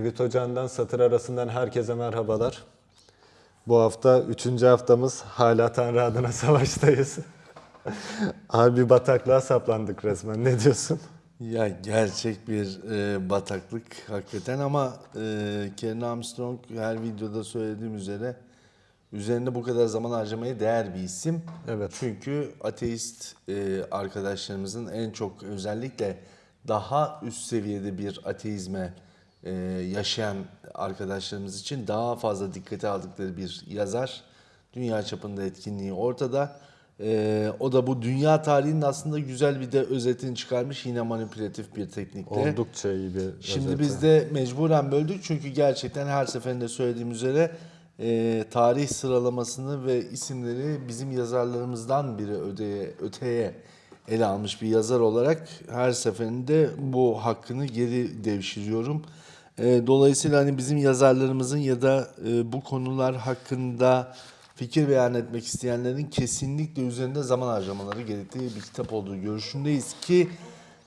Tevhid Ocağı'ndan satır arasından herkese merhabalar. Bu hafta üçüncü haftamız hala Tanrı adına savaştayız. Abi bataklığa saplandık resmen. Ne diyorsun? Ya gerçek bir e, bataklık hakikaten ama e, Karen Armstrong her videoda söylediğim üzere üzerinde bu kadar zaman harcamaya değer bir isim. Evet. Çünkü ateist e, arkadaşlarımızın en çok özellikle daha üst seviyede bir ateizme e, yaşayan arkadaşlarımız için daha fazla dikkate aldıkları bir yazar. Dünya çapında etkinliği ortada. E, o da bu dünya tarihinin aslında güzel bir de özetini çıkarmış yine manipülatif bir teknikle. Oldukça iyi bir Şimdi özeti. biz de mecburen böldük çünkü gerçekten her seferinde söylediğim üzere e, tarih sıralamasını ve isimleri bizim yazarlarımızdan biri öteye, öteye ele almış bir yazar olarak her seferinde bu hakkını geri devşiriyorum. E, dolayısıyla hani bizim yazarlarımızın ya da e, bu konular hakkında fikir beyan etmek isteyenlerin kesinlikle üzerinde zaman harcamaları gerektiği bir kitap olduğu görüşündeyiz ki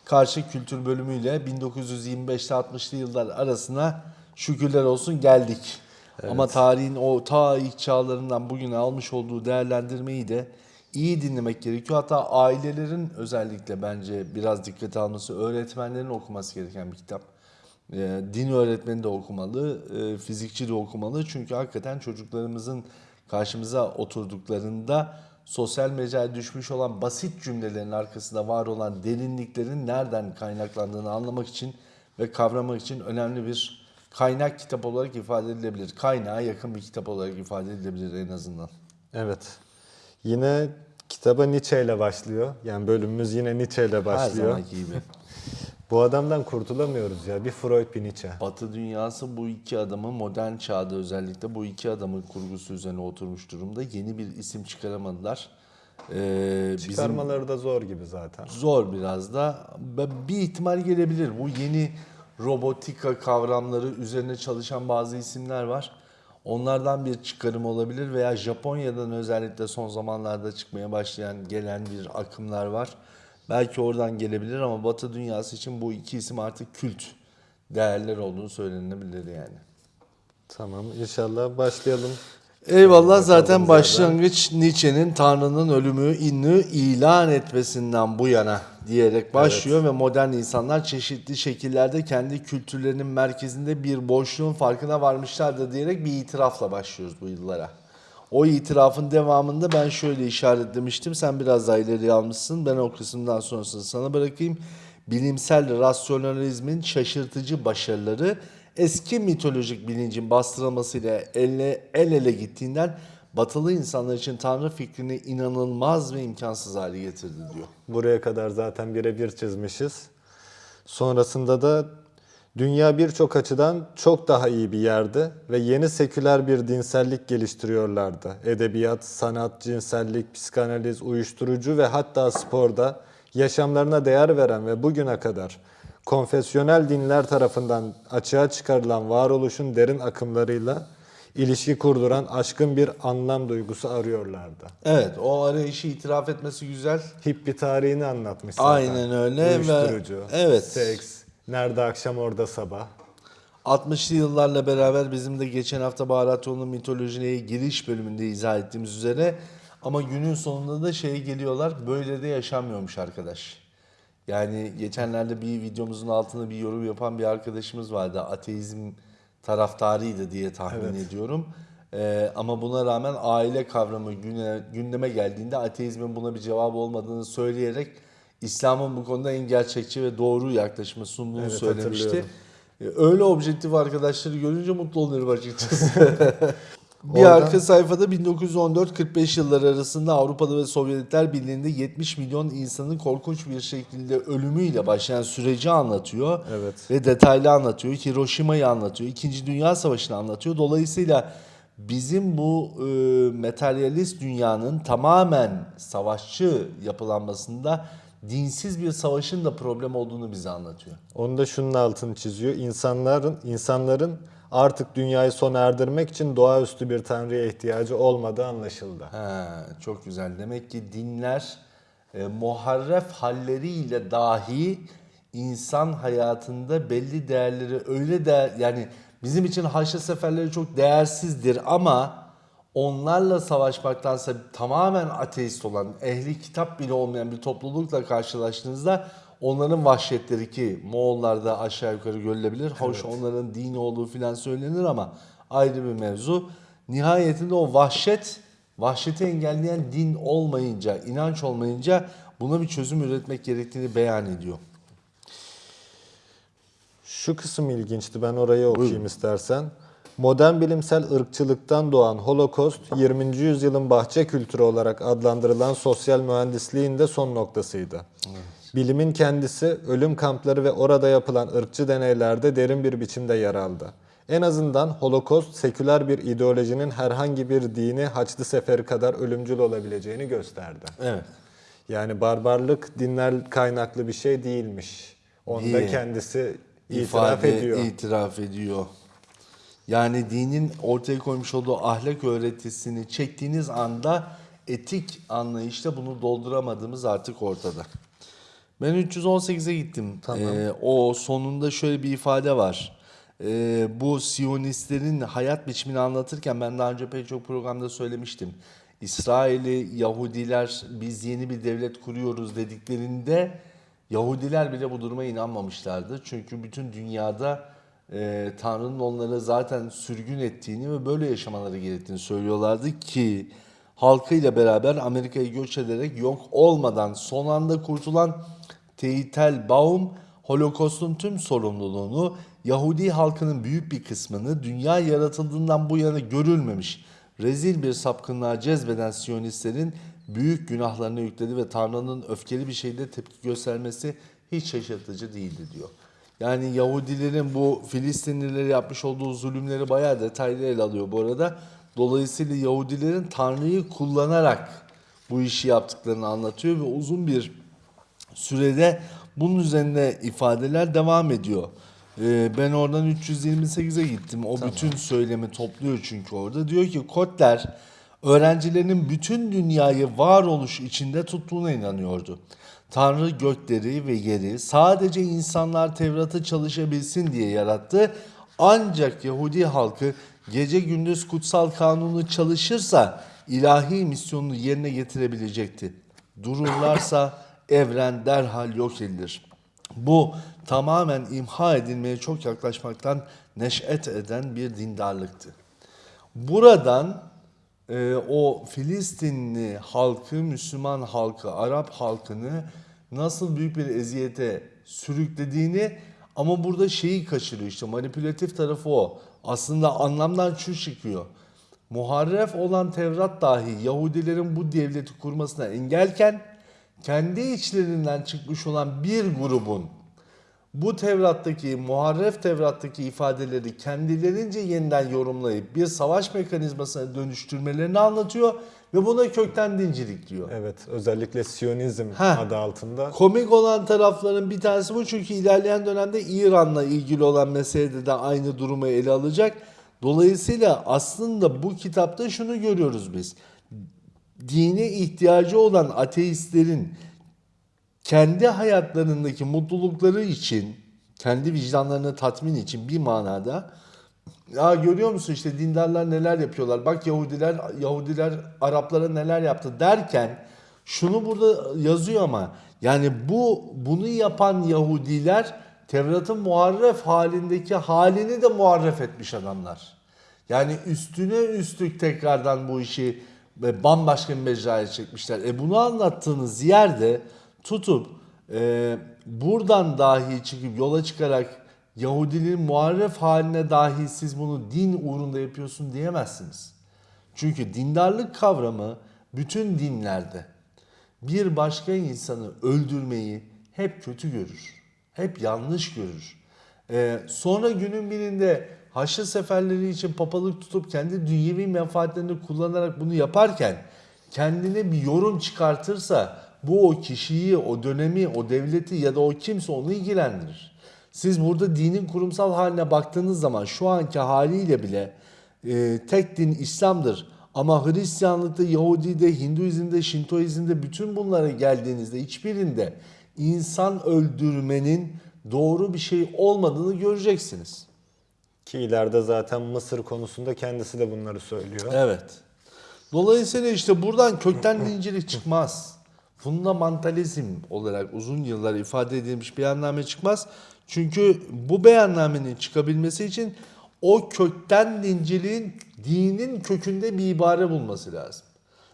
karşı kültür bölümüyle 1925'te 60'lı yıllar arasına şükürler olsun geldik. Ama tarihin o ta ilk çağlarından bugüne almış olduğu değerlendirmeyi de iyi dinlemek gerekiyor. Hatta ailelerin özellikle bence biraz dikkate alması, öğretmenlerin okuması gereken bir kitap. Ee, din öğretmeni de okumalı, e, fizikçi de okumalı. Çünkü hakikaten çocuklarımızın karşımıza oturduklarında sosyal mecraya düşmüş olan basit cümlelerin arkasında var olan derinliklerin nereden kaynaklandığını anlamak için ve kavramak için önemli bir kaynak kitap olarak ifade edilebilir. Kaynağa yakın bir kitap olarak ifade edilebilir en azından. Evet. Yine kitaba Nietzsche ile başlıyor. Yani bölümümüz yine Nietzsche ile Her başlıyor. zamanki gibi. Bu adamdan kurtulamıyoruz ya. Bir Freud bir Nietzsche. Batı dünyası bu iki adamı modern çağda özellikle bu iki adamın kurgusu üzerine oturmuş durumda. Yeni bir isim çıkaramadılar. Ee, bizim Çıkarmaları da zor gibi zaten. zor biraz da. Bir ihtimal gelebilir. Bu yeni robotika kavramları üzerine çalışan bazı isimler var. Onlardan bir çıkarım olabilir veya Japonya'dan özellikle son zamanlarda çıkmaya başlayan gelen bir akımlar var. Belki oradan gelebilir ama Batı dünyası için bu iki isim artık kült değerler olduğunu söylenebilir yani. Tamam inşallah başlayalım. Eyvallah zaten başlangıç Nietzsche'nin Tanrı'nın ölümü inni ilan etmesinden bu yana diyerek başlıyor ve modern insanlar çeşitli şekillerde kendi kültürlerinin merkezinde bir boşluğun farkına varmışlardır diyerek bir itirafla başlıyoruz bu yıllara. O itirafın devamında ben şöyle işaretlemiştim. Sen biraz daha ileri almışsın. Ben o kısımdan sonrasını sana bırakayım. Bilimsel rasyonalizmin şaşırtıcı başarıları eski mitolojik bilincin bastırılmasıyla elle, el ele gittiğinden batılı insanlar için tanrı fikrini inanılmaz ve imkansız hale getirdi diyor. Buraya kadar zaten birebir çizmişiz. Sonrasında da dünya birçok açıdan çok daha iyi bir yerdi ve yeni seküler bir dinsellik geliştiriyorlardı. Edebiyat, sanat, cinsellik, psikanaliz, uyuşturucu ve hatta sporda yaşamlarına değer veren ve bugüne kadar konfesyonel dinler tarafından açığa çıkarılan varoluşun derin akımlarıyla ilişki kurduran aşkın bir anlam duygusu arıyorlardı. Evet o arayışı itiraf etmesi güzel. Hippi tarihini anlatmış zaten. Aynen öyle ve- Uyuşturucu, evet. seks, nerede akşam orada sabah. 60'lı yıllarla beraber bizim de geçen hafta Baharaton'un mitolojiye giriş bölümünde izah ettiğimiz üzere ama günün sonunda da şeye geliyorlar böyle de yaşanmıyormuş arkadaş. Yani geçenlerde bir videomuzun altında bir yorum yapan bir arkadaşımız vardı. Ateizm taraftarıydı diye tahmin ediyorum. Ee, ama buna rağmen aile kavramı güne, gündeme geldiğinde ateizmin buna bir cevabı olmadığını söyleyerek İslam'ın bu konuda en gerçekçi ve doğru yaklaşımı sunduğunu Evet, söylemişti. hatırlıyorum. E, Öyle objektif arkadaşları görünce mutlu oluyorum açıkçası. bir Oradan- arka sayfada 1914-45 yılları arasında Avrupa'da ve Sovyetler Birliği'nde 70 milyon insanın korkunç bir şekilde ölümüyle başlayan süreci anlatıyor. Evet. Ve detaylı anlatıyor. Hiroşima'yı anlatıyor. İkinci Dünya Savaşı'nı anlatıyor. Dolayısıyla bizim bu e, materyalist dünyanın tamamen savaşçı yapılanmasında dinsiz bir savaşın da problem olduğunu bize anlatıyor. Onu da şunun altını çiziyor. İnsanların insanların artık dünyayı sona erdirmek için doğaüstü bir tanrıya ihtiyacı olmadığı anlaşıldı. Ha, çok güzel. Demek ki dinler e, muharref halleriyle dahi insan hayatında belli değerleri öyle değer yani Bizim için Haçlı seferleri çok değersizdir ama onlarla savaşmaktansa tamamen ateist olan, ehli kitap bile olmayan bir toplulukla karşılaştığınızda onların vahşetleri ki Moğollarda aşağı yukarı görülebilir. Hoş onların dini olduğu filan söylenir ama ayrı bir mevzu. Nihayetinde o vahşet, vahşeti engelleyen din olmayınca, inanç olmayınca buna bir çözüm üretmek gerektiğini beyan ediyor. Şu kısım ilginçti. Ben orayı okuyayım istersen. Modern bilimsel ırkçılıktan doğan Holokost, 20. yüzyılın bahçe kültürü olarak adlandırılan sosyal mühendisliğin de son noktasıydı. Bilimin kendisi ölüm kampları ve orada yapılan ırkçı deneylerde derin bir biçimde yer aldı. En azından Holokost seküler bir ideolojinin herhangi bir dini Haçlı Seferi kadar ölümcül olabileceğini gösterdi. Evet. Yani barbarlık dinler kaynaklı bir şey değilmiş. Onu da Değil. kendisi itiraf ifade ediyor. itiraf ediyor. Yani dinin ortaya koymuş olduğu ahlak öğretisini çektiğiniz anda etik anlayışta bunu dolduramadığımız artık ortada. Ben 318'e gittim. Ee, o sonunda şöyle bir ifade var. Ee, bu Siyonistlerin hayat biçimini anlatırken ben daha önce pek çok programda söylemiştim. İsrail'i Yahudiler biz yeni bir devlet kuruyoruz dediklerinde Yahudiler bile bu duruma inanmamışlardı. Çünkü bütün dünyada e, Tanrı'nın onları zaten sürgün ettiğini ve böyle yaşamaları gerektiğini söylüyorlardı ki halkıyla beraber Amerika'yı göç ederek yok olmadan son anda kurtulan Teitel Baum Holokost'un tüm sorumluluğunu Yahudi halkının büyük bir kısmını dünya yaratıldığından bu yana görülmemiş rezil bir sapkınlığa cezbeden Siyonistlerin büyük günahlarını yükledi ve Tanrı'nın öfkeli bir şeyde tepki göstermesi hiç şaşırtıcı değildi diyor. Yani Yahudilerin bu Filistinlilere yapmış olduğu zulümleri bayağı detaylı ele alıyor bu arada. Dolayısıyla Yahudilerin Tanrı'yı kullanarak bu işi yaptıklarını anlatıyor ve uzun bir sürede bunun üzerine ifadeler devam ediyor. Ee, ben oradan 328'e gittim. O bütün söylemi topluyor çünkü orada. Diyor ki Kotler öğrencilerinin bütün dünyayı varoluş içinde tuttuğuna inanıyordu. Tanrı gökleri ve yeri sadece insanlar Tevrat'ı çalışabilsin diye yarattı. Ancak Yahudi halkı gece gündüz kutsal kanunu çalışırsa ilahi misyonunu yerine getirebilecekti. Dururlarsa evren derhal yok edilir. Bu tamamen imha edilmeye çok yaklaşmaktan neşet eden bir dindarlıktı. Buradan e, o Filistinli halkı, Müslüman halkı, Arap halkını nasıl büyük bir eziyete sürüklediğini ama burada şeyi kaçırıyor işte manipülatif tarafı o. Aslında anlamdan şu çıkıyor. Muharref olan Tevrat dahi Yahudilerin bu devleti kurmasına engelken kendi içlerinden çıkmış olan bir grubun bu Tevrat'taki, muharref Tevrat'taki ifadeleri kendilerince yeniden yorumlayıp bir savaş mekanizmasına dönüştürmelerini anlatıyor ve buna kökten dincilik diyor. Evet, özellikle Siyonizm Heh. adı altında. Komik olan tarafların bir tanesi bu çünkü ilerleyen dönemde İran'la ilgili olan meselede de aynı durumu ele alacak. Dolayısıyla aslında bu kitapta şunu görüyoruz biz. Dine ihtiyacı olan ateistlerin kendi hayatlarındaki mutlulukları için, kendi vicdanlarını tatmin için bir manada ya görüyor musun işte dindarlar neler yapıyorlar. Bak Yahudiler Yahudiler Araplara neler yaptı derken şunu burada yazıyor ama yani bu bunu yapan Yahudiler Tevrat'ın muharref halindeki halini de muharref etmiş adamlar. Yani üstüne üstlük tekrardan bu işi e, bambaşka bir mecraya çekmişler. E bunu anlattığınız yerde tutup e, buradan dahi çıkıp yola çıkarak Yahudiliğin muharref haline dahi siz bunu din uğrunda yapıyorsun diyemezsiniz. Çünkü dindarlık kavramı bütün dinlerde bir başka insanı öldürmeyi hep kötü görür. Hep yanlış görür. Ee, sonra günün birinde Haçlı seferleri için papalık tutup kendi dünyevi menfaatlerini kullanarak bunu yaparken kendine bir yorum çıkartırsa bu o kişiyi, o dönemi, o devleti ya da o kimse onu ilgilendirir. Siz burada dinin kurumsal haline baktığınız zaman şu anki haliyle bile e, tek din İslam'dır. Ama Hristiyanlıkta, Yahudi'de, Hinduizm'de, Şintoizm'de bütün bunlara geldiğinizde hiçbirinde insan öldürmenin doğru bir şey olmadığını göreceksiniz. Ki ileride zaten Mısır konusunda kendisi de bunları söylüyor. Evet. Dolayısıyla işte buradan kökten dincilik çıkmaz. Fundamentalizm olarak uzun yıllar ifade edilmiş beyanname çıkmaz. Çünkü bu beyannamenin çıkabilmesi için o kökten dinciliğin dinin kökünde bir ibare bulması lazım.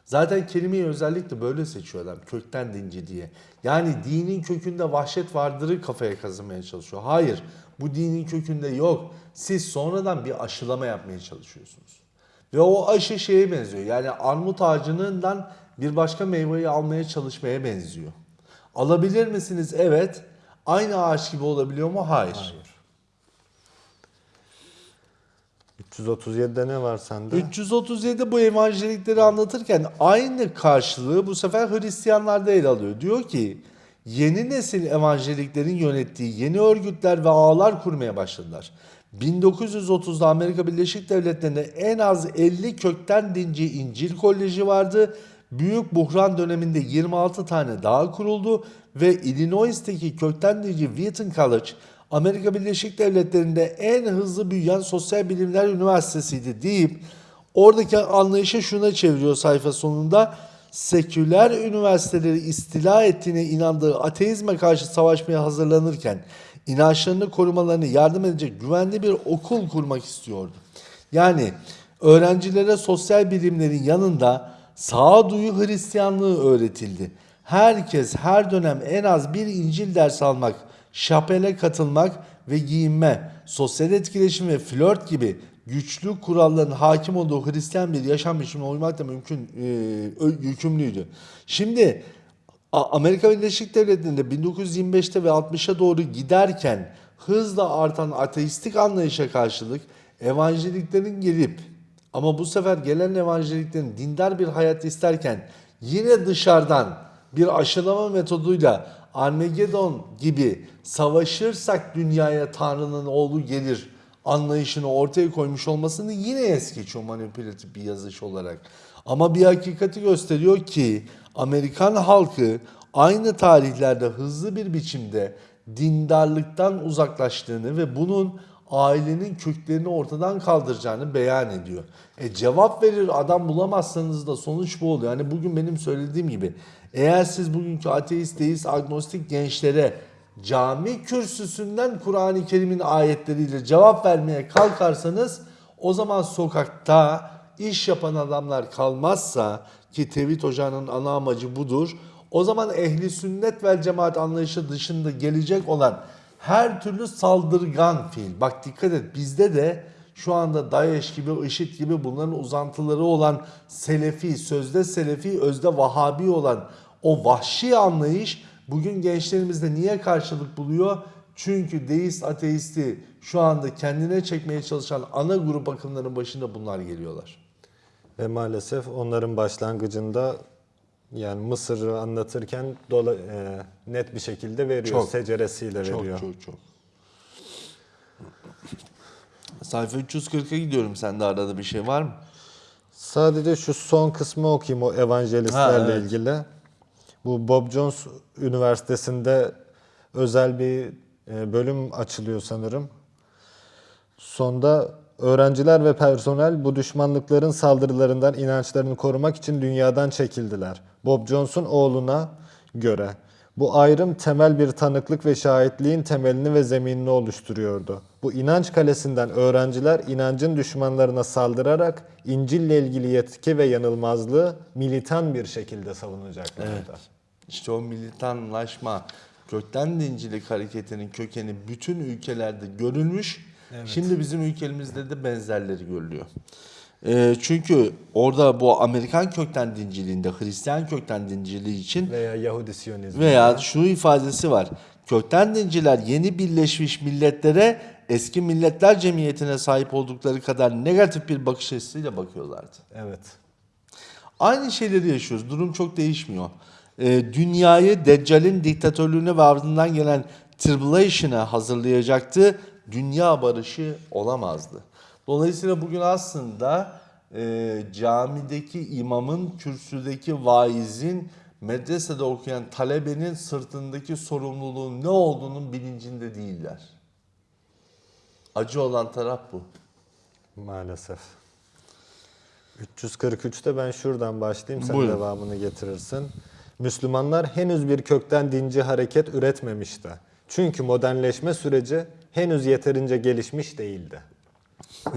Zaten kelimeyi özellikle böyle seçiyor adam kökten dinci diye. Yani dinin kökünde vahşet vardırı kafaya kazımaya çalışıyor. Hayır bu dinin kökünde yok. Siz sonradan bir aşılama yapmaya çalışıyorsunuz. Ve o aşı şeye benziyor. Yani armut ağacından bir başka meyveyi almaya çalışmaya benziyor. Alabilir misiniz? Evet. Aynı ağaç gibi olabiliyor mu? Hayır. 337'de ne var sende? 337 bu evangelikleri anlatırken aynı karşılığı bu sefer Hristiyanlarda ele alıyor. Diyor ki yeni nesil evangeliklerin yönettiği yeni örgütler ve ağlar kurmaya başladılar. 1930'da Amerika Birleşik Devletleri'nde en az 50 kökten dinci İncil Koleji vardı. Büyük buhran döneminde 26 tane daha kuruldu ve Illinois'teki kökten dinci Wheaton College Amerika Birleşik Devletleri'nde en hızlı büyüyen sosyal bilimler üniversitesiydi deyip oradaki anlayışı şuna çeviriyor sayfa sonunda. Seküler üniversiteleri istila ettiğine inandığı ateizme karşı savaşmaya hazırlanırken inançlarını korumalarını yardım edecek güvenli bir okul kurmak istiyordu. Yani öğrencilere sosyal bilimlerin yanında sağduyu Hristiyanlığı öğretildi. Herkes her dönem en az bir İncil dersi almak, şapele katılmak ve giyinme, sosyal etkileşim ve flört gibi güçlü kuralların hakim olduğu Hristiyan bir yaşam biçimine uymak da mümkün, e, yükümlüydü. Şimdi Amerika Birleşik Devletleri'nde 1925'te ve 60'a doğru giderken hızla artan ateistik anlayışa karşılık evangeliklerin gelip ama bu sefer gelen evangeliklerin dindar bir hayat isterken yine dışarıdan bir aşılama metoduyla Armageddon gibi savaşırsak dünyaya Tanrı'nın oğlu gelir anlayışını ortaya koymuş olmasını yine es geçiyor manipülatif bir yazış olarak. Ama bir hakikati gösteriyor ki Amerikan halkı aynı tarihlerde hızlı bir biçimde dindarlıktan uzaklaştığını ve bunun ailenin köklerini ortadan kaldıracağını beyan ediyor. E cevap verir adam bulamazsanız da sonuç bu oluyor. Yani bugün benim söylediğim gibi eğer siz bugünkü ateist, deist, agnostik gençlere cami kürsüsünden Kur'an-ı Kerim'in ayetleriyle cevap vermeye kalkarsanız o zaman sokakta iş yapan adamlar kalmazsa ki Tevhid Ocağı'nın ana amacı budur. O zaman ehli sünnet vel cemaat anlayışı dışında gelecek olan her türlü saldırgan fiil. Bak dikkat et bizde de şu anda DAEŞ gibi, IŞİD gibi bunların uzantıları olan Selefi, sözde Selefi, özde Vahabi olan o vahşi anlayış bugün gençlerimizde niye karşılık buluyor? Çünkü deist ateisti şu anda kendine çekmeye çalışan ana grup akımların başında bunlar geliyorlar. Ve maalesef onların başlangıcında yani Mısır'ı anlatırken dola, e, net bir şekilde veriyor. Çok. Seceresiyle Çok veriyor. çok çok. Sayfa 340'a gidiyorum. Sende arada bir şey var mı? Sadece şu son kısmı okuyayım o evangelistlerle Ha, evet. ilgili. Bu Bob Jones Üniversitesi'nde özel bir e, bölüm açılıyor sanırım. Sonda öğrenciler ve personel bu düşmanlıkların saldırılarından inançlarını korumak için dünyadan çekildiler. Bob Jones'un oğluna göre bu ayrım temel bir tanıklık ve şahitliğin temelini ve zeminini oluşturuyordu. Bu inanç kalesinden öğrenciler inancın düşmanlarına saldırarak İncil'le ilgili yetki ve yanılmazlığı militan bir şekilde savunacaklardı. İşte o militanlaşma, kökten dincilik hareketinin kökeni bütün ülkelerde görülmüş. Şimdi bizim ülkemizde de benzerleri görülüyor. Ee, çünkü orada bu Amerikan kökten dinciliğinde, Hristiyan kökten dinciliği için Veya Yahudi Siyonizmi. Veya şu ifadesi var. Kökten dinciler yeni birleşmiş milletlere eski milletler cemiyetine sahip oldukları kadar negatif bir bakış açısıyla bakıyorlardı. Evet. Aynı şeyleri yaşıyoruz. Durum çok değişmiyor. Ee, dünyayı Deccal'in diktatörlüğüne ve ardından gelen tribulation'a hazırlayacaktı. Dünya barışı olamazdı. Dolayısıyla bugün aslında e, camideki imamın, kürsüdeki vaizin, medresede okuyan talebenin sırtındaki sorumluluğun ne olduğunun bilincinde değiller. Acı olan taraf bu. Maalesef. 343'te ben şuradan başlayayım sen Buyurun. devamını getirirsin. Müslümanlar henüz bir kökten dinci hareket üretmemişti. Çünkü modernleşme süreci henüz yeterince gelişmiş değildi.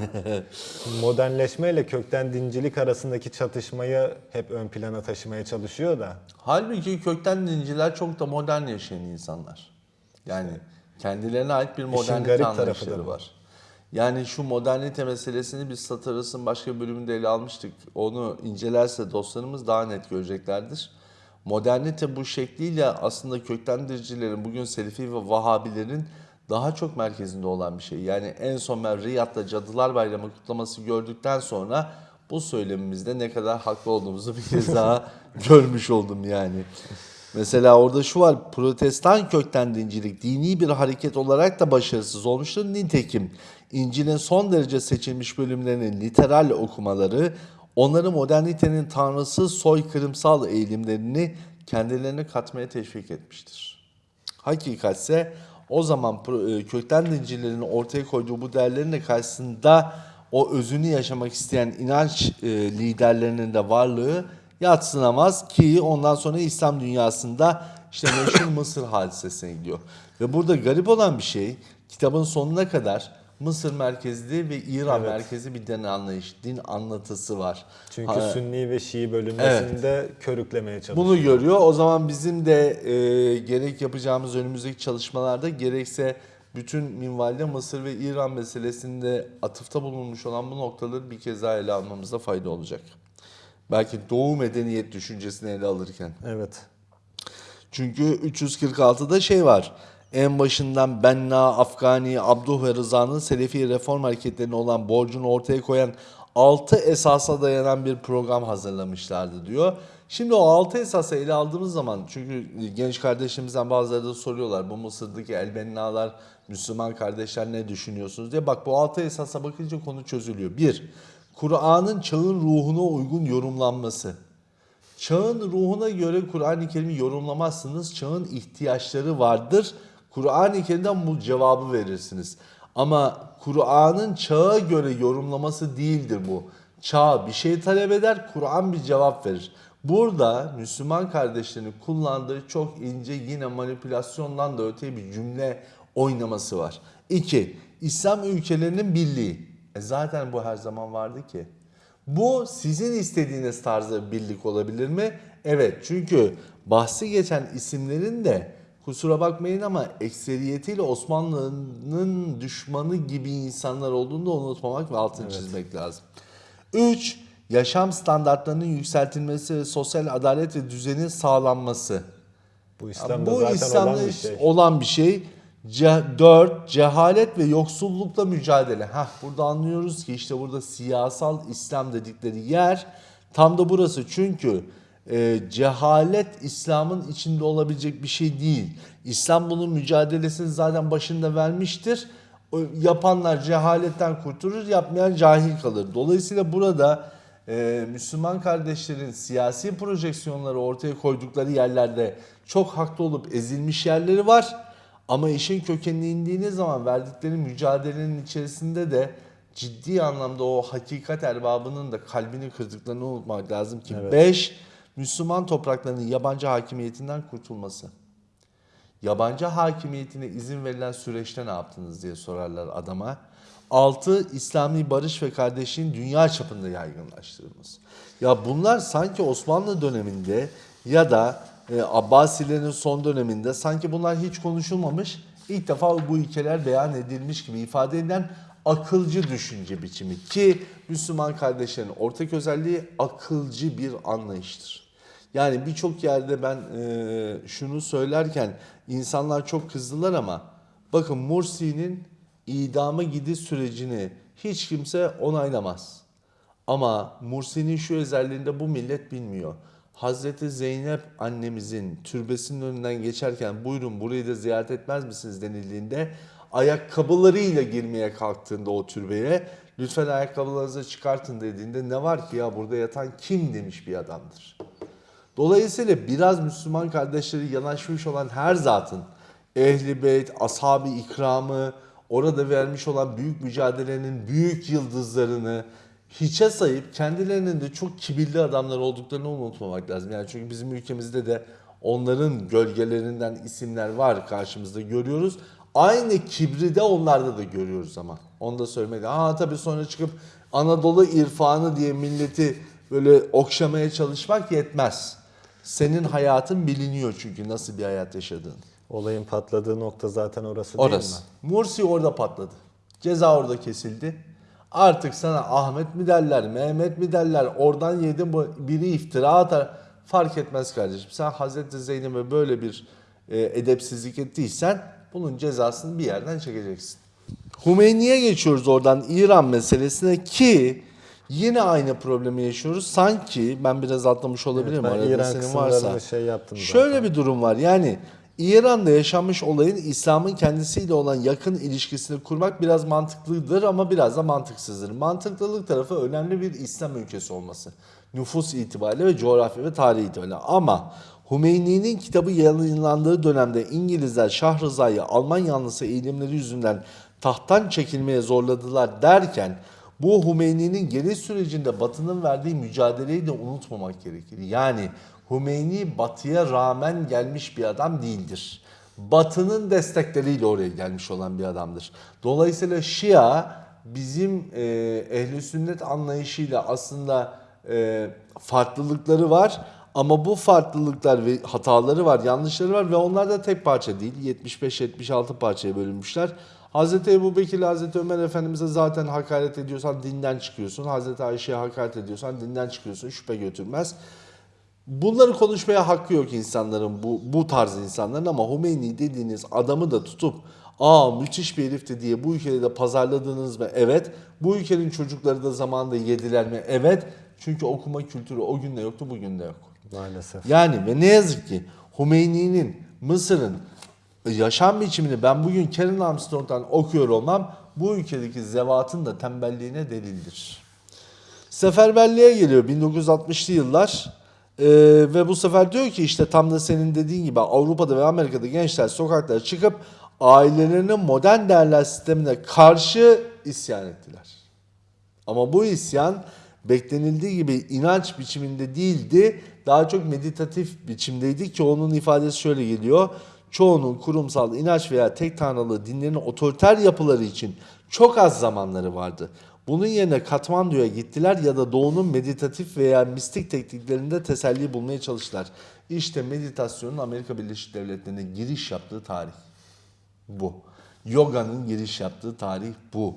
Modernleşme ile kökten dincilik arasındaki çatışmayı hep ön plana taşımaya çalışıyor da. Halbuki kökten dinciler çok da modern yaşayan insanlar. Yani kendilerine ait bir modernite anlayışları var. Yani şu modernite meselesini biz Sataras'ın başka bölümünde ele almıştık. Onu incelerse dostlarımız daha net göreceklerdir. Modernite bu şekliyle aslında kökten diricilerin, bugün Selefi ve Vahabilerin daha çok merkezinde olan bir şey. Yani en son ben Riyad'da Cadılar Bayramı kutlaması gördükten sonra bu söylemimizde ne kadar haklı olduğumuzu bir kez daha görmüş oldum yani. Mesela orada şu var, protestan kökten dincilik dini bir hareket olarak da başarısız olmuştur. Nitekim İncil'in son derece seçilmiş bölümlerinin literal okumaları onları modernitenin tanrısız soykırımsal eğilimlerini kendilerine katmaya teşvik etmiştir. Hakikatse o zaman e, kökten dincilerin ortaya koyduğu bu değerlerin de karşısında o özünü yaşamak isteyen inanç e, liderlerinin de varlığı yatsınamaz ki ondan sonra İslam dünyasında işte meşhur Mısır hadisesine gidiyor. Ve burada garip olan bir şey kitabın sonuna kadar Mısır merkezli ve İran Evet. merkezli bir din anlayış, din anlatısı var. Çünkü Ha, Sünni ve Şii bölünmesinde körüklemeye çalışıyor. bunu görüyor. O zaman bizim de e, gerek yapacağımız önümüzdeki çalışmalarda gerekse bütün minvalde Mısır ve İran meselesinde atıfta bulunmuş olan bu noktaları bir kez daha ele almamızda fayda olacak. Belki Doğu medeniyet düşüncesini ele alırken. Evet. Çünkü 346'da şey var. En başından Benna, Afgani, Abduh ve Rıza'nın Selefi reform hareketlerine olan borcunu ortaya koyan 6 esasa dayanan bir program hazırlamışlardı diyor. Şimdi o 6 esası ele aldığımız zaman çünkü genç kardeşimizden bazıları da soruyorlar bu Mısır'daki elbennalar, Müslüman kardeşler ne düşünüyorsunuz diye. Bak bu 6 esasa bakınca konu çözülüyor. 1. Kur'an'ın çağın ruhuna uygun yorumlanması. Çağın ruhuna göre Kur'an-ı Kerim'i yorumlamazsınız. Çağın ihtiyaçları vardır. Kur'an-ı Kerim'den bu cevabı verirsiniz. Ama Kur'an'ın çağa göre yorumlaması değildir bu. Çağ bir şey talep eder, Kur'an bir cevap verir. Burada Müslüman kardeşlerin kullandığı çok ince yine manipülasyondan da öte bir cümle oynaması var. 2. İslam ülkelerinin birliği. E zaten bu her zaman vardı ki. Bu sizin istediğiniz tarzda bir birlik olabilir mi? Evet çünkü bahsi geçen isimlerin de kusura bakmayın ama ekseriyetiyle Osmanlı'nın düşmanı gibi insanlar olduğunu da unutmamak ve altını çizmek lazım. 3. Yaşam standartlarının yükseltilmesi ve sosyal adalet ve düzenin sağlanması. Bu İslam'da Bu zaten İslam'da olan bir şey. olan bir şey. Ce- dört, cehalet ve yoksullukla mücadele. Hah, burada anlıyoruz ki işte burada siyasal İslam dedikleri yer tam da burası. Çünkü e, cehalet İslam'ın içinde olabilecek bir şey değil. İslam bunun mücadelesini zaten başında vermiştir. O, yapanlar cehaletten kurtulur, yapmayan cahil kalır. Dolayısıyla burada e, Müslüman kardeşlerin siyasi projeksiyonları ortaya koydukları yerlerde çok haklı olup ezilmiş yerleri var. Ama işin kökenine indiğiniz zaman verdikleri mücadelenin içerisinde de ciddi anlamda o hakikat erbabının da kalbini kırdıklarını unutmak lazım ki. 5. Müslüman topraklarının yabancı hakimiyetinden kurtulması. Yabancı hakimiyetine izin verilen süreçte ne yaptınız diye sorarlar adama. 6. İslami barış ve kardeşliğin dünya çapında yaygınlaştırılması. Ya bunlar sanki Osmanlı döneminde ya da e, Abbasilerin son döneminde sanki bunlar hiç konuşulmamış. İlk defa bu ilkeler beyan edilmiş gibi ifade edilen akılcı düşünce biçimi ki Müslüman kardeşlerin ortak özelliği akılcı bir anlayıştır. Yani birçok yerde ben e, şunu söylerken insanlar çok kızdılar ama bakın Mursi'nin idama gidiş sürecini hiç kimse onaylamaz. Ama Mursi'nin şu özelliğinde bu millet bilmiyor. Hazreti Zeynep annemizin türbesinin önünden geçerken buyurun burayı da ziyaret etmez misiniz denildiğinde ayakkabılarıyla girmeye kalktığında o türbeye lütfen ayakkabılarınızı çıkartın dediğinde ne var ki ya burada yatan kim demiş bir adamdır. Dolayısıyla biraz Müslüman kardeşleri yanaşmış olan her zatın ehli beyt, ashab-ı ikramı, orada vermiş olan büyük mücadelenin büyük yıldızlarını hiçe sayıp kendilerinin de çok kibirli adamlar olduklarını unutmamak lazım. Yani çünkü bizim ülkemizde de onların gölgelerinden isimler var karşımızda görüyoruz. Aynı kibri de onlarda da görüyoruz ama. Onu da söylemek. Ha tabii sonra çıkıp Anadolu irfanı diye milleti böyle okşamaya çalışmak yetmez. Senin hayatın biliniyor çünkü nasıl bir hayat yaşadığın. Olayın patladığı nokta zaten orası, değil Orası. mi? Mursi orada patladı. Ceza orada kesildi. Artık sana Ahmet mi derler, Mehmet mi derler, oradan yedin bu biri iftira atar. Fark etmez kardeşim. Sen Hazreti Zeynep'e böyle bir e, edepsizlik ettiysen bunun cezasını bir yerden çekeceksin. Hümeyni'ye geçiyoruz oradan İran meselesine ki yine aynı problemi yaşıyoruz. Sanki ben biraz atlamış olabilirim Evet, arada senin varsa. şey yaptım Şöyle zaten. bir durum var. Yani İran'da yaşanmış olayın İslam'ın kendisiyle olan yakın ilişkisini kurmak biraz mantıklıdır ama biraz da mantıksızdır. Mantıklılık tarafı önemli bir İslam ülkesi olması. Nüfus itibariyle ve coğrafya ve tarih itibariyle. Ama Hümeyni'nin kitabı yayınlandığı dönemde İngilizler Şah Rıza'yı Alman yanlısı eğilimleri yüzünden tahttan çekilmeye zorladılar derken bu Hümeyni'nin geri sürecinde Batı'nın verdiği mücadeleyi de unutmamak gerekir. Yani Hümeyni Batı'ya rağmen gelmiş bir adam değildir. Batı'nın destekleriyle oraya gelmiş olan bir adamdır. Dolayısıyla Şia bizim e, ehli sünnet anlayışıyla aslında e, farklılıkları var. Ama bu farklılıklar ve hataları var, yanlışları var ve onlar da tek parça değil. 75-76 parçaya bölünmüşler. Hazreti Ebu Bekir, Hazreti Ömer Efendimiz'e zaten hakaret ediyorsan dinden çıkıyorsun. Hazreti Ayşe'ye hakaret ediyorsan dinden çıkıyorsun. Şüphe götürmez. Bunları konuşmaya hakkı yok insanların bu, bu tarz insanların ama Hümeyni dediğiniz adamı da tutup aa müthiş bir herifti diye bu ülkede de pazarladınız mı? Evet. Bu ülkenin çocukları da zamanında yediler mi? Evet. Çünkü okuma kültürü o günde yoktu bugün de yok. Maalesef. Yani ve ne yazık ki Hümeyni'nin Mısır'ın yaşam biçimini ben bugün Karen Armstrong'dan okuyor olmam bu ülkedeki zevatın da tembelliğine delildir. Seferberliğe geliyor 1960'lı yıllar Ee, ve bu sefer diyor ki işte tam da senin dediğin gibi Avrupa'da ve Amerika'da gençler sokaklara çıkıp ailelerinin modern değerler sistemine karşı isyan ettiler. Ama bu isyan beklenildiği gibi inanç biçiminde değildi. Daha çok meditatif biçimdeydi ki onun ifadesi şöyle geliyor. Çoğunun kurumsal inanç veya tek tanrılı dinlerin otoriter yapıları için çok az zamanları vardı. Bunun yerine Katmandu'ya gittiler ya da doğunun meditatif veya mistik tekniklerinde teselli bulmaya çalıştılar. İşte meditasyonun Amerika Birleşik Devletleri'ne giriş yaptığı tarih bu. Yoga'nın giriş yaptığı tarih bu.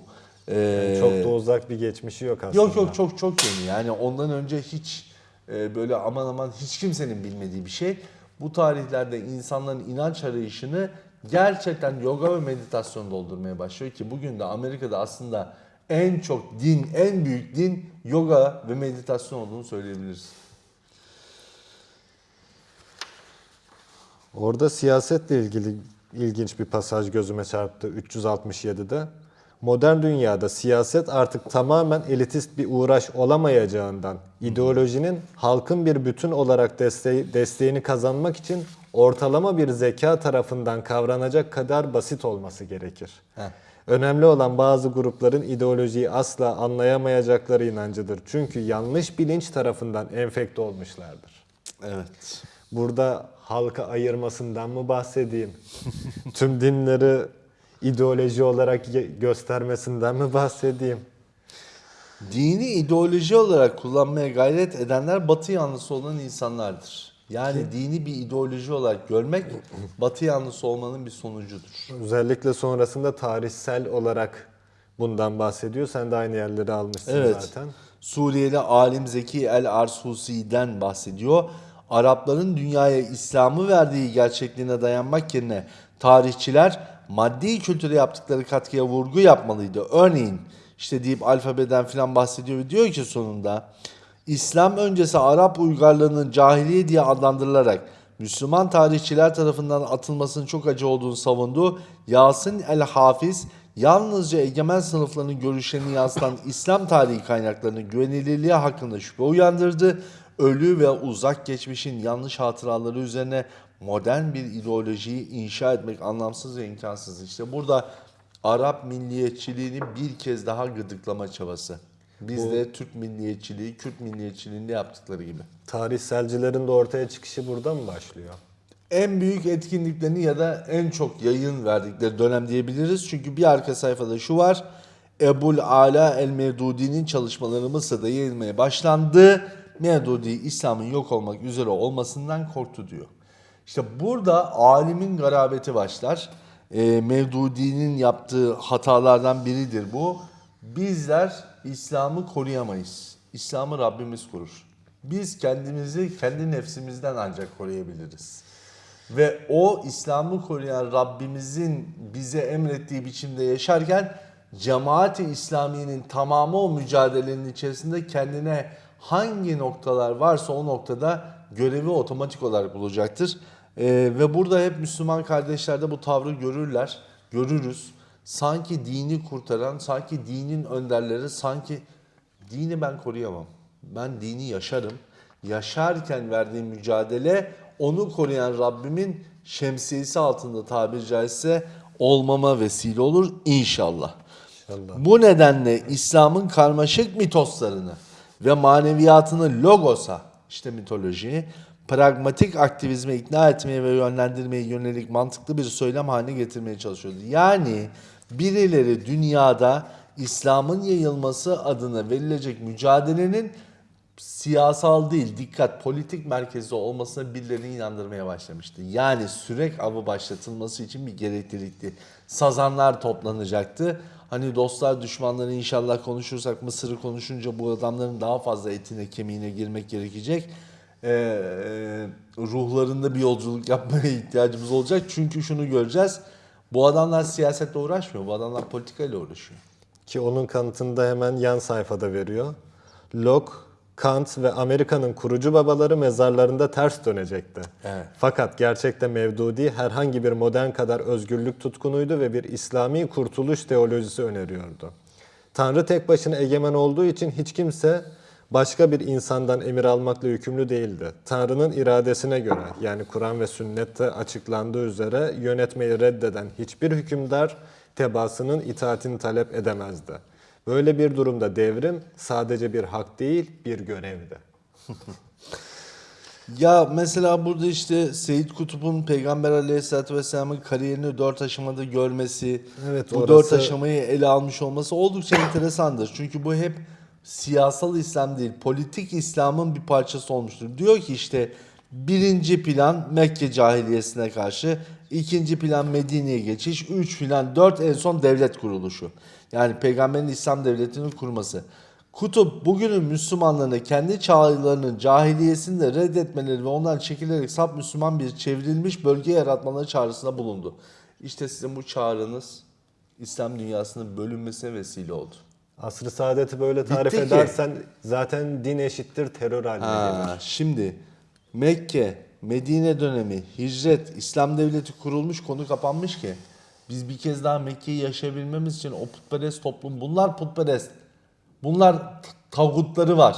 Ee, Çok da uzak bir geçmişi yok aslında. Yok yok çok çok yeni. Yani ondan önce hiç e, böyle aman aman hiç kimsenin bilmediği bir şey. Bu tarihlerde insanların inanç arayışını gerçekten yoga ve meditasyon doldurmaya başlıyor ki bugün de Amerika'da aslında en çok din, en büyük din yoga ve meditasyon olduğunu söyleyebiliriz. Orada siyasetle ilgili ilginç bir pasaj gözüme çarptı 367'de. Modern dünyada siyaset artık tamamen elitist bir uğraş olamayacağından ideolojinin halkın bir bütün olarak desteği, desteğini kazanmak için ortalama bir zeka tarafından kavranacak kadar basit olması gerekir. Heh. Önemli olan bazı grupların ideolojiyi asla anlayamayacakları inancıdır. Çünkü yanlış bilinç tarafından enfekte olmuşlardır. Evet. Burada halka ayırmasından mı bahsedeyim? Tüm dinleri ideoloji olarak göstermesinden mi bahsedeyim? Dini ideoloji olarak kullanmaya gayret edenler batı yanlısı olan insanlardır. Yani dini bir ideoloji olarak görmek batı yanlısı olmanın bir sonucudur. Özellikle sonrasında tarihsel olarak bundan bahsediyor. Sen de aynı yerleri almışsın Evet. zaten. Suriyeli alim Zeki El Arsusi'den bahsediyor. Arapların dünyaya İslam'ı verdiği gerçekliğine dayanmak yerine tarihçiler maddi kültüre yaptıkları katkıya vurgu yapmalıydı. Örneğin işte deyip alfabeden filan bahsediyor ve diyor ki sonunda İslam öncesi Arap uygarlığının cahiliye diye adlandırılarak Müslüman tarihçiler tarafından atılmasının çok acı olduğunu savundu. Yasin el-Hafiz yalnızca egemen sınıfların görüşlerini yansıtan İslam tarihi kaynaklarının güvenilirliği hakkında şüphe uyandırdı. Ölü ve uzak geçmişin yanlış hatıraları üzerine modern bir ideolojiyi inşa etmek anlamsız ve imkansız. İşte burada Arap milliyetçiliğini bir kez daha gıdıklama çabası. Bizde Türk milliyetçiliği, Kürt milliyetçiliğinde yaptıkları gibi. Tarihselcilerin de ortaya çıkışı burada mı başlıyor? En büyük etkinliklerini ya da en çok yayın verdikleri dönem diyebiliriz. Çünkü bir arka sayfada şu var. Ebul Ala el Mevdudi'nin çalışmaları Mısır'da yayılmaya başlandı. Mevdudi İslam'ın yok olmak üzere olmasından korktu diyor. İşte burada alimin garabeti başlar. Ee, Mevdudi'nin yaptığı hatalardan biridir bu. Bizler İslam'ı koruyamayız. İslam'ı Rabbimiz korur. Biz kendimizi kendi nefsimizden ancak koruyabiliriz. Ve o İslam'ı koruyan Rabbimizin bize emrettiği biçimde yaşarken cemaati İslamiye'nin tamamı o mücadelenin içerisinde kendine hangi noktalar varsa o noktada görevi otomatik olarak bulacaktır. Ee, ve burada hep Müslüman kardeşlerde bu tavrı görürler, görürüz. Sanki dini kurtaran, sanki dinin önderleri, sanki dini ben koruyamam. Ben dini yaşarım. Yaşarken verdiğim mücadele onu koruyan Rabbimin şemsiyesi altında tabiri caizse olmama vesile olur inşallah. İnşallah. Bu nedenle İslam'ın karmaşık mitoslarını ve maneviyatını logosa, işte mitolojiyi, pragmatik aktivizme ikna etmeye ve yönlendirmeye yönelik mantıklı bir söylem haline getirmeye çalışıyordu. Yani birileri dünyada İslam'ın yayılması adına verilecek mücadelenin siyasal değil, dikkat politik merkezde olmasına birilerini inandırmaya başlamıştı. Yani sürek avı başlatılması için bir gereklilikti. Sazanlar toplanacaktı. Hani dostlar düşmanları inşallah konuşursak Mısır'ı konuşunca bu adamların daha fazla etine kemiğine girmek gerekecek. Ee, e, ruhlarında bir yolculuk yapmaya ihtiyacımız olacak. Çünkü şunu göreceğiz. Bu adamlar siyasetle uğraşmıyor. Bu adamlar politikayla uğraşıyor. Ki onun kanıtını da hemen yan sayfada veriyor. Locke, Kant ve Amerika'nın kurucu babaları mezarlarında ters dönecekti. Evet. Fakat gerçekte Mevdudi herhangi bir modern kadar özgürlük tutkunuydu ve bir İslami kurtuluş teolojisi öneriyordu. Tanrı tek başına egemen olduğu için hiç kimse başka bir insandan emir almakla yükümlü değildi. Tanrı'nın iradesine göre yani Kur'an ve sünnette açıklandığı üzere yönetmeyi reddeden hiçbir hükümdar tebaasının itaatini talep edemezdi. Böyle bir durumda devrim sadece bir hak değil bir görevdi. Ya mesela burada işte Seyyid Kutup'un Peygamber Aleyhisselatü Vesselam'ın kariyerini dört aşamada görmesi, Evet, bu orası- dört aşamayı ele almış olması oldukça enteresandır. Çünkü bu hep siyasal İslam değil, politik İslam'ın bir parçası olmuştur. Diyor ki işte birinci plan Mekke cahiliyesine karşı, ikinci plan Medine'ye geçiş, üç plan, dört en son devlet kuruluşu. Yani Peygamberin İslam devletinin kurması. Kutup bugünün Müslümanlarına kendi çağlarının cahiliyesini de reddetmeleri ve ondan çekilerek sap Müslüman bir çevrilmiş bölge yaratmaları çağrısında bulundu. İşte sizin bu çağrınız İslam dünyasının bölünmesine vesile oldu. Asr-ı saadeti böyle tarif Bitti ki. edersen zaten din eşittir terör haline Ha, gelir. şimdi Mekke, Medine dönemi, hicret, İslam devleti kurulmuş, konu kapanmış ki biz bir kez daha Mekke'yi yaşayabilmemiz için o putperest toplum, bunlar putperest. Bunlar t- tağutları var.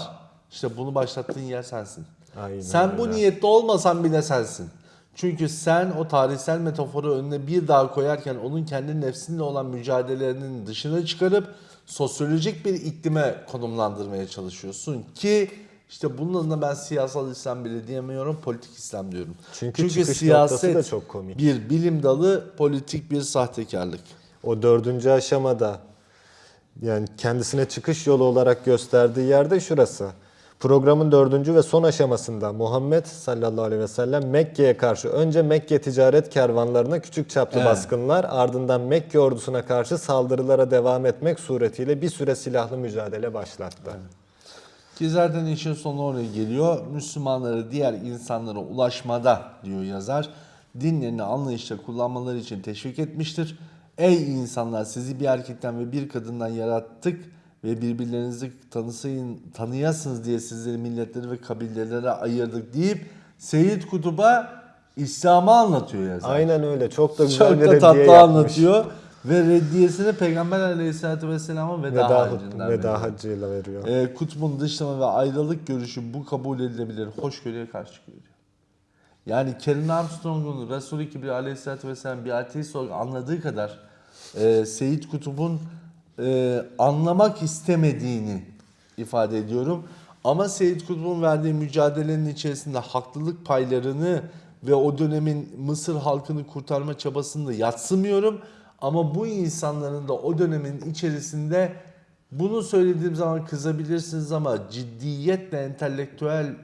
İşte bunu başlattığın yer sensin. Aynen sen bu öyle. niyette olmasan bile sensin. Çünkü sen o tarihsel metaforu önüne bir daha koyarken onun kendi nefsinle olan mücadelelerinin dışına çıkarıp sosyolojik bir iklime konumlandırmaya çalışıyorsun ki işte bunun adına ben siyasal İslam bile diyemiyorum, politik İslam diyorum. Çünkü çıkış noktası da çok komik. bir bilim dalı, politik bir sahtekarlık. O dördüncü aşamada yani kendisine çıkış yolu olarak gösterdiği yerde şurası. Programın dördüncü ve son aşamasında Muhammed sallallahu aleyhi ve sellem Mekke'ye karşı önce Mekke ticaret kervanlarına küçük çaplı Evet. baskınlar ardından Mekke ordusuna karşı saldırılara devam etmek suretiyle bir süre silahlı mücadele başlattı. Ki zaten işin sonu oraya geliyor. Müslümanları diğer insanlara ulaşmada diyor yazar. Dinlerini anlayışla kullanmaları için teşvik etmiştir. Ey insanlar sizi bir erkekten ve bir kadından yarattık ve birbirlerinizi tanısayın, tanıyasınız diye sizleri milletleri ve kabilelere ayırdık deyip Seyyid Kutub'a İslam'ı anlatıyor yazar. Aynen öyle. Çok da güzel Çok bir da tatlı yapmış. anlatıyor. Ve reddiyesini Peygamber Aleyhisselatü Vesselam'a veda, Veda, harcından veriyor. veda haccıyla veriyor. E, kutbun dışlama ve ayrılık görüşü bu kabul edilebilir hoşgörüye karşı çıkıyor. Yani Karen Armstrong'un Resul-i Kibri aleyhissalatü vesselam bir ateist olarak anladığı kadar e, Seyit Kutup'un e, anlamak istemediğini ifade ediyorum. Ama Seyit Kutup'un verdiği mücadelenin içerisinde haklılık paylarını ve o dönemin Mısır halkını kurtarma çabasını da yatsımıyorum. Ama bu insanların da o dönemin içerisinde bunu söylediğim zaman kızabilirsiniz ama ciddiyetle entelektüel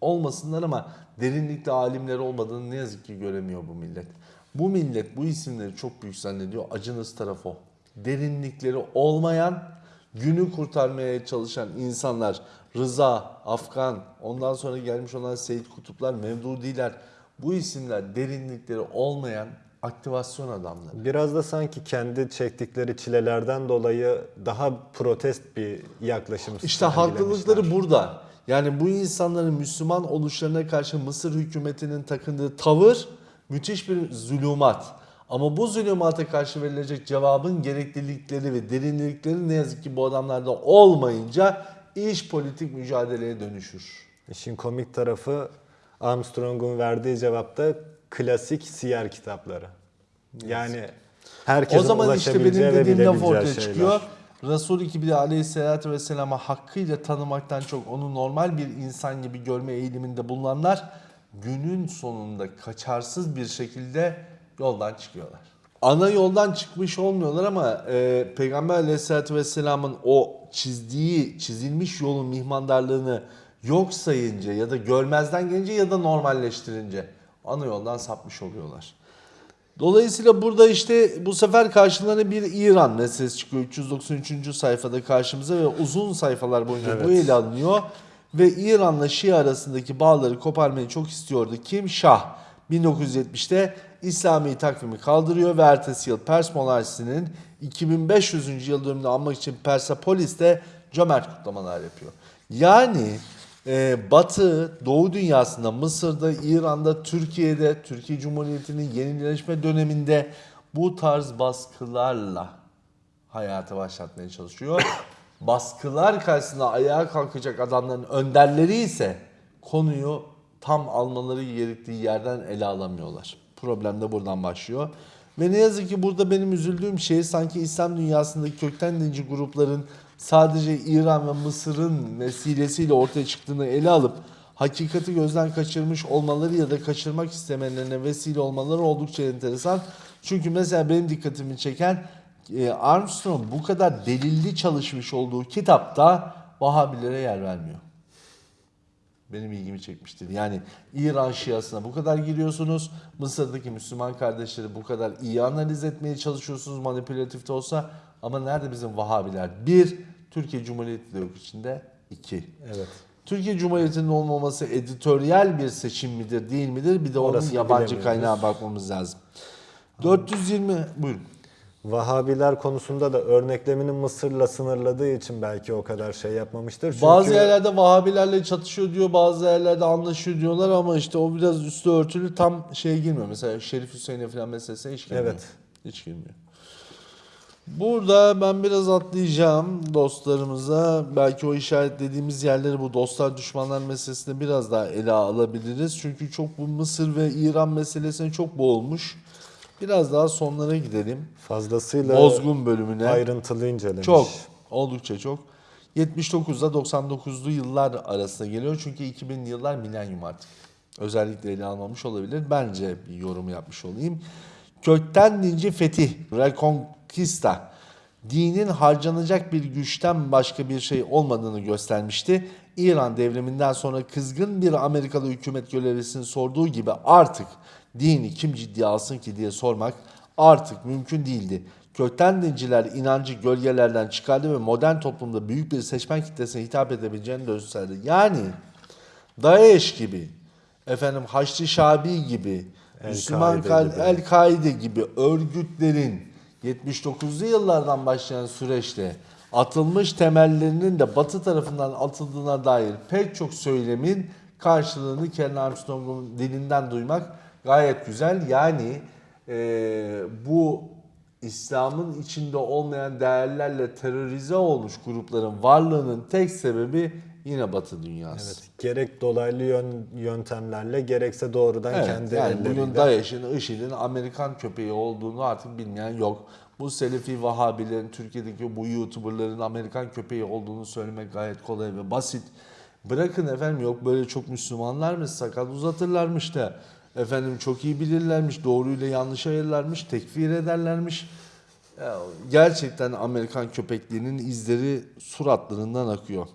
olmasınlar ama derinlikte alimler olmadığını ne yazık ki göremiyor bu millet. Bu millet bu isimleri çok büyük zannediyor. Acınız tarafı o. Derinlikleri olmayan, günü kurtarmaya çalışan insanlar. Rıza, Afgan, ondan sonra gelmiş olan Seyit Kutuplar, Mevdudiler. Bu isimler derinlikleri olmayan aktivasyon adamları. Biraz da sanki kendi çektikleri çilelerden dolayı daha protest bir yaklaşım İşte haklılıkları burada. Yani bu insanların Müslüman oluşlarına karşı Mısır hükümetinin takındığı tavır müthiş bir zulümat. Ama bu zulümata karşı verilecek cevabın gereklilikleri ve derinlikleri ne yazık ki bu adamlarda olmayınca iş politik mücadeleye dönüşür. İşin komik tarafı Armstrong'un verdiği cevapta klasik siyer kitapları. Yani herkesin o zaman işte benim dediğim laf ortaya şeyler. çıkıyor. Resul-i Kibri aleyhissalatü vesselam'a hakkıyla tanımaktan çok onu normal bir insan gibi görme eğiliminde bulunanlar günün sonunda kaçarsız bir şekilde yoldan çıkıyorlar. Ana yoldan çıkmış olmuyorlar ama e, Peygamber aleyhissalatü vesselamın o çizdiği, çizilmiş yolun mihmandarlığını yok sayınca ya da görmezden gelince ya da normalleştirince ana yoldan sapmış oluyorlar. Dolayısıyla burada işte bu sefer karşılarına bir İran meselesi çıkıyor. 393. sayfada karşımıza ve uzun sayfalar boyunca bu Evet. ele alınıyor. Ve İran'la Şii arasındaki bağları koparmayı çok istiyordu. Kim? Şah. 1970'te İslami takvimi kaldırıyor ve ertesi yıl Pers monarşisinin 2500. yıl dönümünü anmak için Persepolis'te cömert kutlamalar yapıyor. Yani e, Batı, Doğu dünyasında, Mısır'da, İran'da, Türkiye'de, Türkiye Cumhuriyeti'nin yenileşme döneminde bu tarz baskılarla hayata başlatmaya çalışıyor. Baskılar karşısında ayağa kalkacak adamların önderleri ise konuyu tam almaları gerektiği yerden ele alamıyorlar. Problem de buradan başlıyor. Ve ne yazık ki burada benim üzüldüğüm şey sanki İslam dünyasındaki kökten dinci grupların sadece İran ve Mısır'ın vesilesiyle ortaya çıktığını ele alıp hakikati gözden kaçırmış olmaları ya da kaçırmak istemelerine vesile olmaları oldukça enteresan. Çünkü mesela benim dikkatimi çeken e, Armstrong bu kadar delilli çalışmış olduğu kitapta Vahabilere yer vermiyor. Benim ilgimi çekmiştir. Yani İran Şiasına bu kadar giriyorsunuz. Mısır'daki Müslüman kardeşleri bu kadar iyi analiz etmeye çalışıyorsunuz manipülatif de olsa. Ama nerede bizim Vahabiler? Bir, Türkiye Cumhuriyeti de yok içinde. İki, Evet. Türkiye Cumhuriyeti'nin olmaması editoryal bir seçim midir değil midir? Bir de onun Orasını yabancı bilemiyoruz. kaynağa bakmamız lazım. 420 buyurun. Vahabiler konusunda da örneklemini Mısır'la sınırladığı için belki o kadar şey yapmamıştır. Çünkü Bazı yerlerde Vahabilerle çatışıyor diyor, bazı yerlerde anlaşıyor diyorlar ama işte o biraz üstü örtülü tam şeye girmiyor. Mesela Şerif Hüseyin'e falan meselesine hiç girmiyor. Evet. Hiç girmiyor. Burada ben biraz atlayacağım dostlarımıza. Belki o işaretlediğimiz yerleri bu dostlar düşmanlar meselesinde biraz daha ele alabiliriz. Çünkü çok bu Mısır ve İran meselesine çok boğulmuş. Biraz daha sonlara gidelim. fazlasıyla Bozgun bölümüne. ayrıntılı incelemiş. Çok. Oldukça çok. 79'da 99'lu yıllar arasında geliyor. Çünkü 2000'li yıllar milenyum artık. Özellikle ele almamış olabilir. Bence bir yorum yapmış olayım. Kökten dinci fetih, reconquista, dinin harcanacak bir güçten başka bir şey olmadığını göstermişti. İran devriminden sonra kızgın bir Amerikalı hükümet görevlisinin sorduğu gibi artık dini kim ciddiye alsın ki diye sormak artık mümkün değildi. Kökten dinciler inancı gölgelerden çıkardı ve modern toplumda büyük bir seçmen kitlesine hitap edebileceğini gösterdi. Yani DAEŞ gibi, efendim Haçlı Şabi gibi, El-Kaide Müslüman. El-Kaide gibi örgütlerin 79'lu yıllardan başlayan süreçte atılmış temellerinin de batı tarafından atıldığına dair pek çok söylemin karşılığını Ken Armstrong'un dilinden duymak gayet güzel. Yani eee, bu İslam'ın içinde olmayan değerlerle terörize olmuş grupların varlığının tek sebebi yine Batı dünyası. Evet. Gerek dolaylı yön, yöntemlerle gerekse doğrudan Evet, kendi yani elleriyle. bugün DAEŞ'in, IŞİD'in Amerikan köpeği olduğunu artık bilmeyen yok. Bu Selefi Vahabilerin, Türkiye'deki bu YouTuber'ların Amerikan köpeği olduğunu söylemek gayet kolay ve basit. Bırakın efendim yok böyle çok Müslümanlarmış, sakal uzatırlarmış da efendim çok iyi bilirlermiş, doğruyla yanlış ayırlarmış, tekfir ederlermiş. Gerçekten Amerikan köpekliğinin izleri suratlarından akıyor.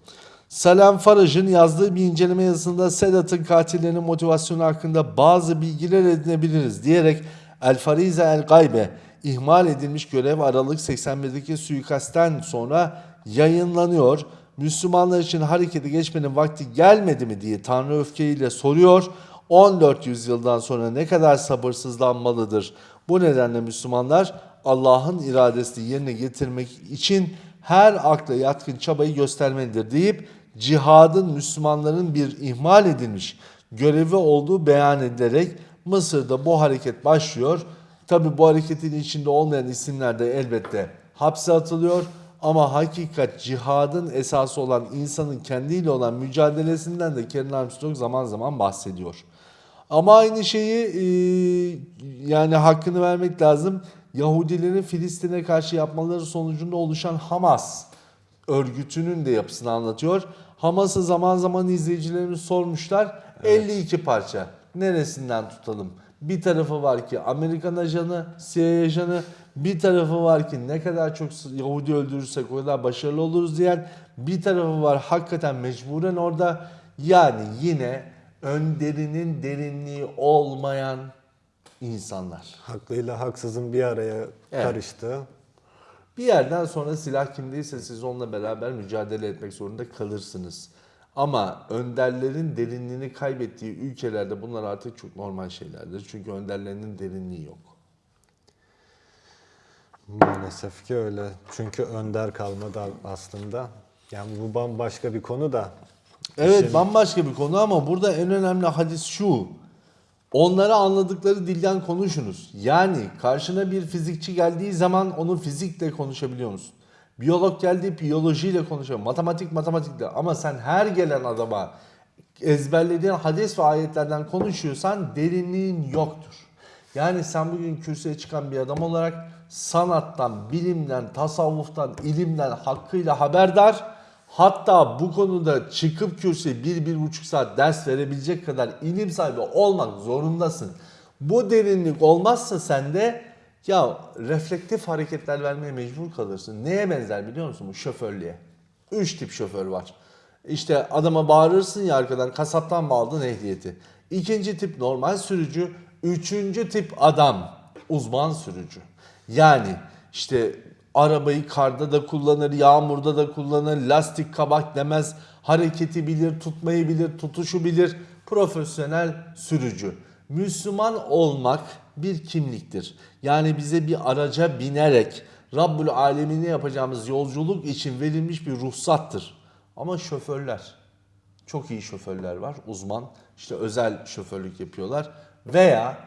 Salam Faraj'ın yazdığı bir inceleme yazısında Sedat'ın katillerinin motivasyonu hakkında bazı bilgiler edinebiliriz diyerek El Farize El Gaybe ihmal edilmiş görev Aralık 81'deki suikastten sonra yayınlanıyor. Müslümanlar için harekete geçmenin vakti gelmedi mi diye Tanrı öfkeyle soruyor. 14 yüzyıldan sonra ne kadar sabırsızlanmalıdır. Bu nedenle Müslümanlar Allah'ın iradesini yerine getirmek için her akla yatkın çabayı göstermelidir deyip cihadın Müslümanların bir ihmal edilmiş görevi olduğu beyan edilerek Mısır'da bu hareket başlıyor. Tabi bu hareketin içinde olmayan isimler de elbette hapse atılıyor. Ama hakikat cihadın esası olan insanın kendiyle olan mücadelesinden de Karen Armstrong zaman zaman bahsediyor. Ama aynı şeyi e, yani hakkını vermek lazım. Yahudilerin Filistin'e karşı yapmaları sonucunda oluşan Hamas örgütünün de yapısını anlatıyor. Hamas'ı zaman zaman izleyicilerimiz sormuşlar. 52 parça. Neresinden tutalım? Bir tarafı var ki Amerikan ajanı, CIA ajanı, bir tarafı var ki ne kadar çok Yahudi öldürürsek o kadar başarılı oluruz diyen, bir tarafı var hakikaten mecburen orada. Yani yine önderinin derinliği olmayan insanlar. Haklıyla haksızın bir araya Evet. karıştığı Bir yerden sonra silah kimdeyse siz onunla beraber mücadele etmek zorunda kalırsınız. Ama önderlerin derinliğini kaybettiği ülkelerde bunlar artık çok normal şeylerdir. Çünkü önderlerinin derinliği yok. Maalesef ki öyle. Çünkü önder kalmadı aslında. Yani bu bambaşka bir konu da. Evet İşin- bambaşka bir konu ama burada en önemli hadis şu. Onlara anladıkları dilden konuşunuz. Yani karşına bir fizikçi geldiği zaman onu fizikle konuşabiliyor musun? Biyolog geldiği biyolojiyle konuşuyor. Matematik matematikle. Ama sen her gelen adama ezberlediğin hadis ve ayetlerden konuşuyorsan derinliğin yoktur. Yani sen bugün kürsüye çıkan bir adam olarak sanattan, bilimden, tasavvuftan, ilimden hakkıyla haberdar Hatta bu konuda çıkıp kürsüye bir, bir buçuk saat ders verebilecek kadar ilim sahibi olmak zorundasın. Bu derinlik olmazsa sende ya reflektif hareketler vermeye mecbur kalırsın. Neye benzer biliyor musun bu şoförlüğe? Üç tip şoför var. İşte adama bağırırsın ya arkadan kasaptan mı aldın ehliyeti? İkinci tip normal sürücü. Üçüncü tip adam uzman sürücü. Yani işte arabayı karda da kullanır, yağmurda da kullanır, lastik kabak demez, hareketi bilir, tutmayı bilir, tutuşu bilir. Profesyonel sürücü. Müslüman olmak bir kimliktir. Yani bize bir araca binerek Rabbül Alemine yapacağımız yolculuk için verilmiş bir ruhsattır. Ama şoförler, çok iyi şoförler var, uzman, işte özel şoförlük yapıyorlar veya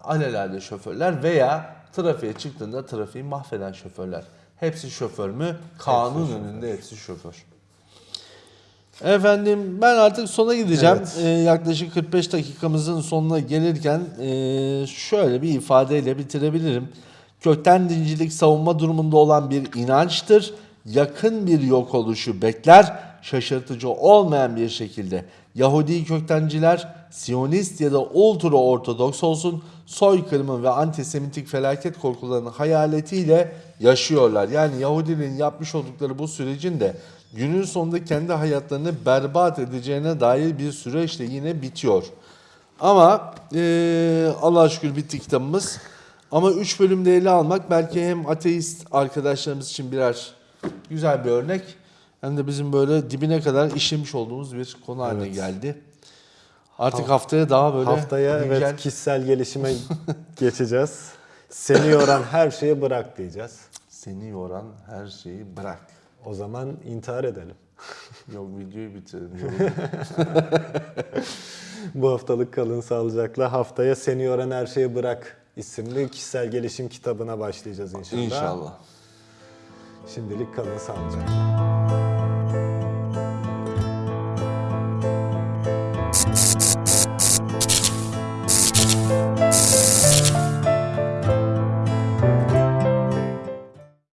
alelade şoförler veya trafiğe çıktığında trafiği mahveden şoförler. Hepsi şoför mü? Kanun önünde hepsi şoför. Efendim ben artık sona gideceğim. Evet. Ee, yaklaşık 45 dakikamızın sonuna gelirken ee, şöyle bir ifadeyle bitirebilirim. Kökten dincilik savunma durumunda olan bir inançtır. Yakın bir yok oluşu bekler. Şaşırtıcı olmayan bir şekilde Yahudi köktenciler Siyonist ya da ultra ortodoks olsun soykırımın ve antisemitik felaket korkularının hayaletiyle yaşıyorlar. Yani Yahudilerin yapmış oldukları bu sürecin de günün sonunda kendi hayatlarını berbat edeceğine dair bir süreçle yine bitiyor. Ama eee Allah'a şükür bitti kitabımız. Ama 3 bölümde ele almak belki hem ateist arkadaşlarımız için birer güzel bir örnek hem de bizim böyle dibine kadar işlemiş olduğumuz bir konu haline Evet. geldi. Artık haftaya daha böyle Haftaya güncel- evet kişisel gelişime geçeceğiz. Seni yoran her şeyi bırak diyeceğiz. seni yoran her şeyi bırak. O zaman intihar edelim. Yok videoyu bitirelim. Bu haftalık kalın sağlıcakla. Haftaya Seni yoran her şeyi bırak isimli kişisel gelişim kitabına başlayacağız inşallah. İnşallah. Şimdilik kalın sağlıcakla.